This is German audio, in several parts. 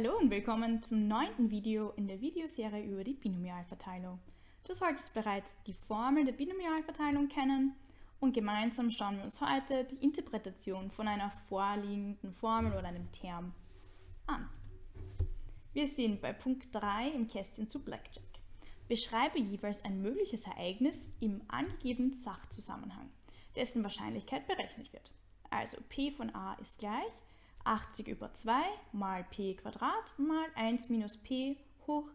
Hallo und willkommen zum neunten Video in der Videoserie über die Binomialverteilung. Du solltest bereits die Formel der Binomialverteilung kennen und gemeinsam schauen wir uns heute die Interpretation von einer vorliegenden Formel oder einem Term an. Wir sind bei Punkt 3 im Kästchen zu Blackjack. Beschreibe jeweils ein mögliches Ereignis im angegebenen Sachzusammenhang, dessen Wahrscheinlichkeit berechnet wird. Also P von A ist gleich 80 über 2 mal p mal 1 minus p hoch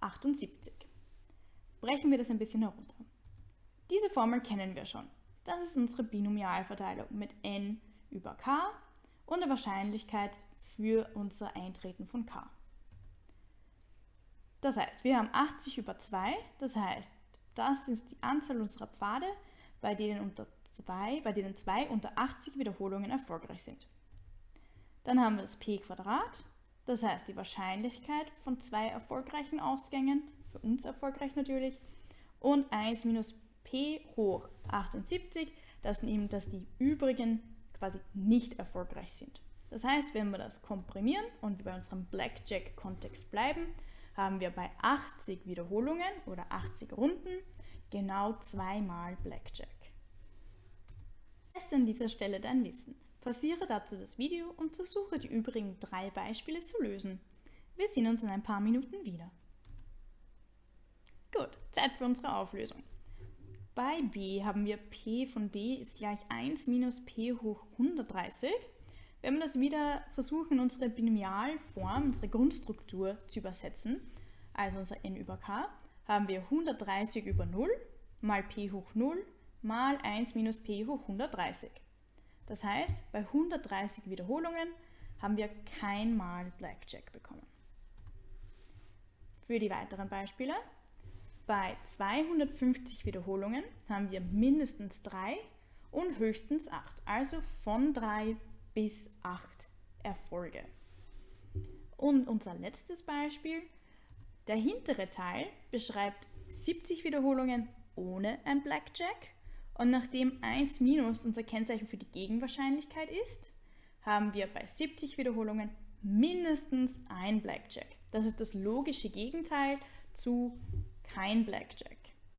78. Brechen wir das ein bisschen herunter. Diese Formel kennen wir schon. Das ist unsere Binomialverteilung mit n über k und der Wahrscheinlichkeit für unser Eintreten von k. Das heißt, wir haben 80 über 2, das heißt, das ist die Anzahl unserer Pfade, bei denen, unter zwei, bei denen 2 unter 80 Wiederholungen erfolgreich sind. Dann haben wir das p Quadrat, das heißt die Wahrscheinlichkeit von zwei erfolgreichen Ausgängen, für uns erfolgreich natürlich, und 1 minus p hoch 78, das sind eben, dass die übrigen quasi nicht erfolgreich sind. Das heißt, wenn wir das komprimieren und bei unserem Blackjack-Kontext bleiben, haben wir bei 80 Wiederholungen oder 80 Runden genau zweimal Blackjack. Teste an dieser Stelle dein Wissen. Pausiere dazu das Video und versuche die übrigen drei Beispiele zu lösen. Wir sehen uns in ein paar Minuten wieder. Gut, Zeit für unsere Auflösung. Bei b haben wir p von b ist gleich 1 minus p hoch 130. Wenn wir das wieder versuchen, unsere Binomialform, unsere Grundstruktur zu übersetzen, also unser n über k, haben wir 130 über 0 mal p hoch 0 mal 1 minus p hoch 130. Das heißt, bei 130 Wiederholungen haben wir kein Mal Blackjack bekommen. Für die weiteren Beispiele. Bei 250 Wiederholungen haben wir mindestens 3 und höchstens 8, also von 3 bis 8 Erfolge. Und unser letztes Beispiel, der hintere Teil beschreibt 70 Wiederholungen ohne ein Blackjack und nachdem 1 minus unser Kennzeichen für die Gegenwahrscheinlichkeit ist, haben wir bei 70 Wiederholungen mindestens ein Blackjack. Das ist das logische Gegenteil zu kein Blackjack.